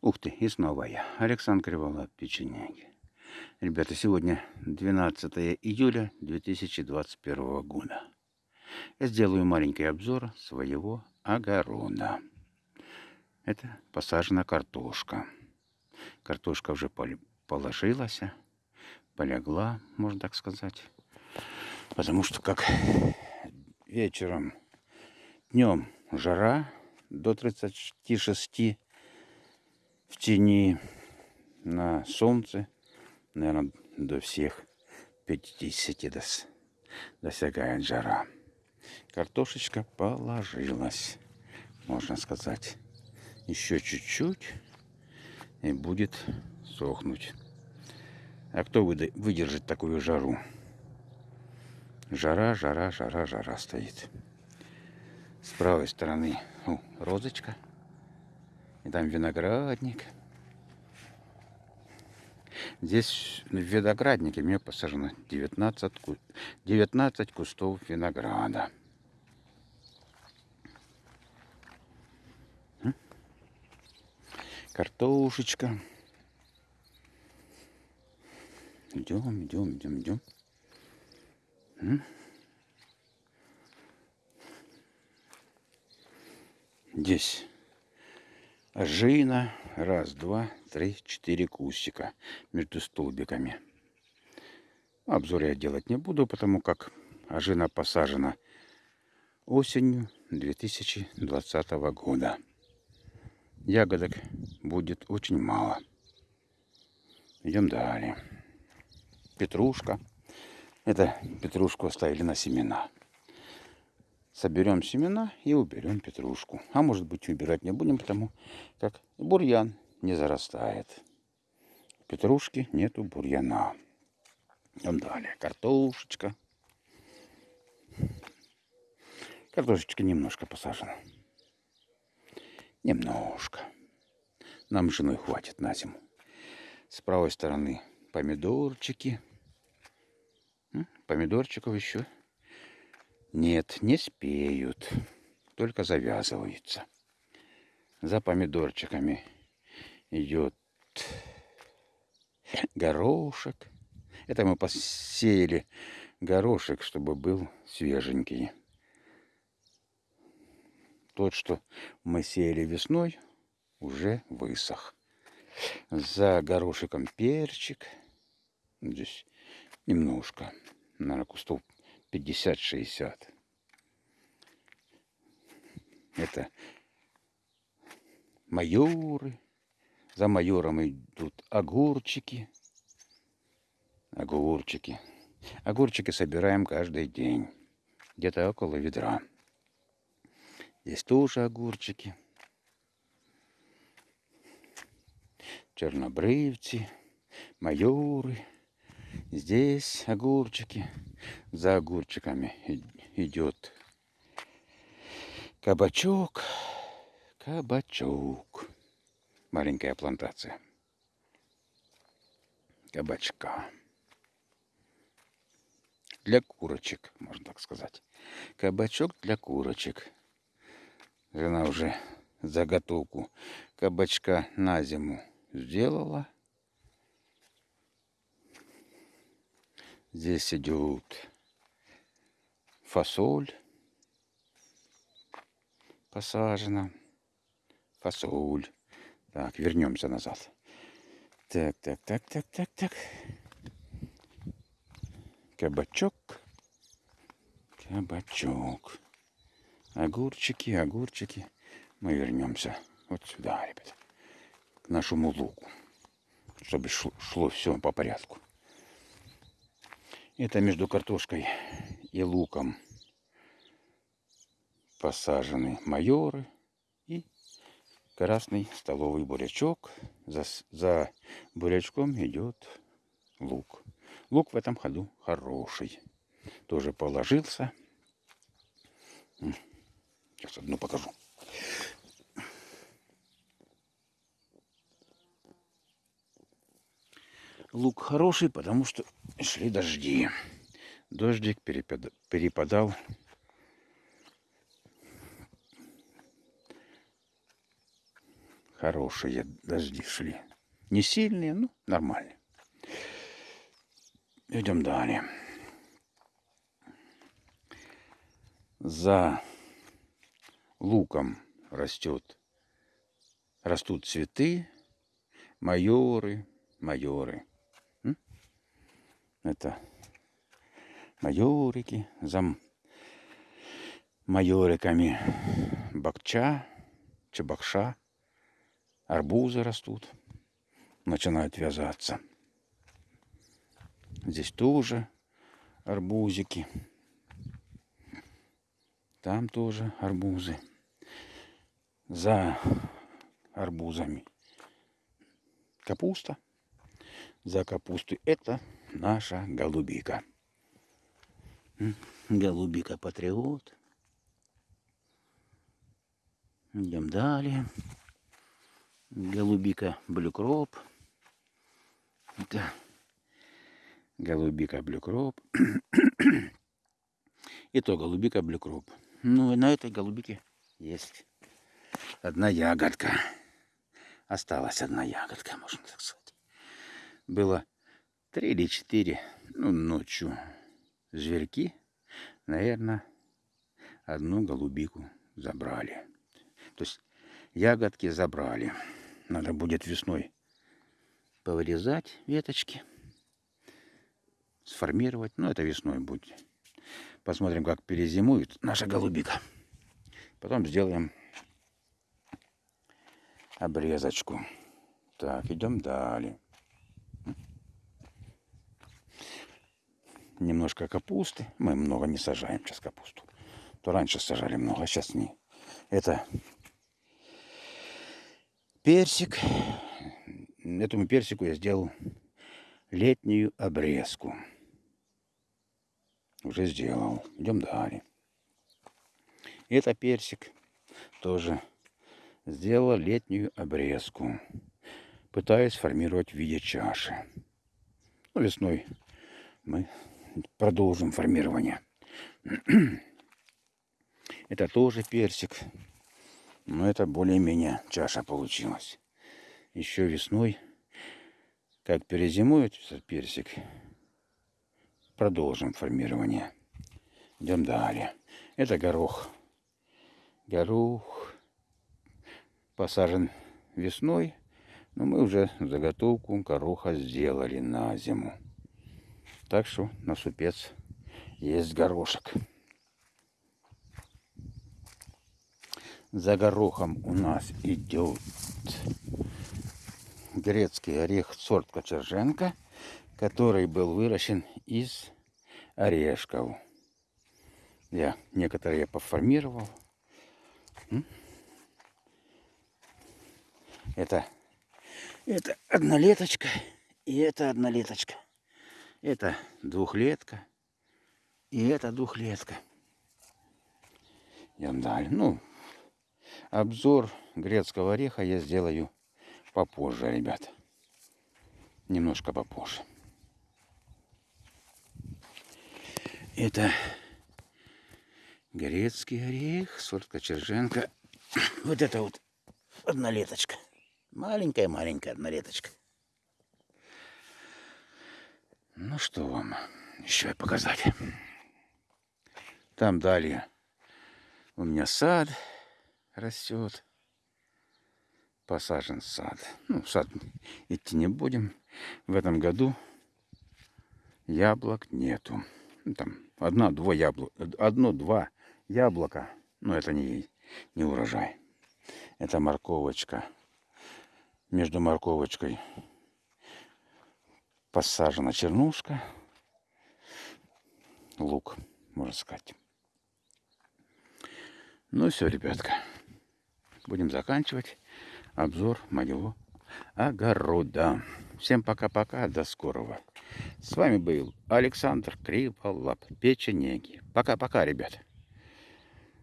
Ух ты, и снова я, Александр Криволап, печенеги. Ребята, сегодня 12 июля 2021 года. Я сделаю маленький обзор своего огорода. Это посажена картошка. Картошка уже положилась, полегла, можно так сказать. Потому что как вечером, днем жара до 36 в тени на солнце, наверное, до всех 50 дос, досягает жара. Картошечка положилась, можно сказать. Еще чуть-чуть и будет сохнуть. А кто выдержит такую жару? Жара, жара, жара, жара стоит. С правой стороны о, розочка – и там виноградник. Здесь в винограднике мне посажено 19, 19 кустов винограда. Картошечка. Идем, идем, идем, идем. Здесь Жина. Раз, два, три, четыре кустика между столбиками. Обзор я делать не буду, потому как ожина посажена осенью 2020 года. Ягодок будет очень мало. Идем далее. Петрушка. Это петрушку оставили на семена соберем семена и уберем петрушку. А может быть убирать не будем, потому как бурьян не зарастает. Петрушки нету бурьяна. Идем далее. Картошечка. Картошечка немножко посажена. Немножко. Нам женой хватит на зиму. С правой стороны помидорчики. Помидорчиков еще нет, не спеют, только завязываются. За помидорчиками идет горошек. Это мы посеяли горошек, чтобы был свеженький. Тот, что мы сеяли весной, уже высох. За горошиком перчик. Здесь немножко, наверное, кустов 50-60. Это майоры. За майором идут огурчики. Огурчики. Огурчики собираем каждый день. Где-то около ведра. Здесь тоже огурчики. Чернобрывцы, майоры. Здесь огурчики. За огурчиками идет кабачок. Кабачок. Маленькая плантация. Кабачка. Для курочек, можно так сказать. Кабачок для курочек. Жена уже заготовку кабачка на зиму сделала. Здесь идет фасоль посажена. Фасоль. Так, вернемся назад. Так, так, так, так, так, так. Кабачок. Кабачок. Огурчики, огурчики. Мы вернемся вот сюда, ребята. К нашему луку. Чтобы шло, шло все по порядку. Это между картошкой и луком посажены майоры и красный столовый бурячок. За, за бурячком идет лук. Лук в этом ходу хороший. Тоже положился. Сейчас одну покажу. Лук хороший, потому что шли дожди. Дождик перепадал Хорошие дожди шли. Не сильные, но нормальные. Идем далее. За луком растет, растут цветы, майоры, майоры. Это майорики, за майориками бакча, чебакша, арбузы растут, начинают вязаться. Здесь тоже арбузики. Там тоже арбузы. За арбузами капуста. За капустой это наша голубика. Голубика патриот. Идем далее. Голубика блюкроп. Это голубика блюкроп. И то голубика блюкроп. Ну и на этой голубике есть одна ягодка. Осталась одна ягодка, можно так сказать. Было три или четыре, ну, ночью зверьки, наверное, одну голубику забрали. То есть ягодки забрали. Надо будет весной повырезать веточки, сформировать. Ну, это весной будет. Посмотрим, как перезимует наша голубика. Потом сделаем обрезочку. Так, идем далее. Немножко капусты. Мы много не сажаем сейчас капусту. То раньше сажали много, а сейчас не. Это персик. Этому персику я сделал летнюю обрезку. Уже сделал. Идем далее. Это персик тоже сделала летнюю обрезку, пытаясь формировать в виде чаши. Ну, весной мы продолжим формирование. Это тоже персик, но это более-менее чаша получилась. Еще весной, как перезимует этот персик, продолжим формирование. Идем далее. Это горох. Горох посажен весной, но мы уже заготовку гороха сделали на зиму. Так что на супец есть горошек. За горохом у нас идет грецкий орех сорт Кочерженко, который был выращен из орешков. Я некоторые поформировал. Это, это однолеточка и это однолеточка. Это двухлетка и это двухлетка. Идем далее. Ну, обзор грецкого ореха я сделаю попозже, ребят. Немножко попозже. Это грецкий орех, сорт Кочерженко. Вот это вот однолеточка. Маленькая-маленькая однолеточка. Ну что вам еще показать? Там далее у меня сад растет. Посажен сад. Ну, в сад идти не будем. В этом году яблок нету. Ну, там одна-два яблока. Одно-два яблока. Но это не, не урожай. Это морковочка между морковочкой посажена чернушка, лук, можно сказать. Ну все, ребятка, будем заканчивать обзор моего огорода. Всем пока-пока, до скорого. С вами был Александр Криволап, печенеги. Пока-пока, ребят.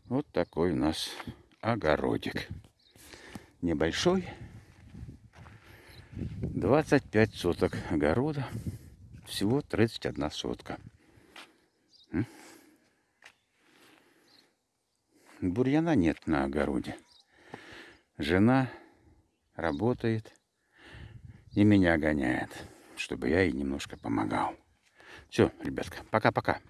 Вот такой у нас огородик. Небольшой, 25 соток огорода. Всего 31 сотка. Бурьяна нет на огороде. Жена работает и меня гоняет, чтобы я ей немножко помогал. Все, ребятка, пока-пока.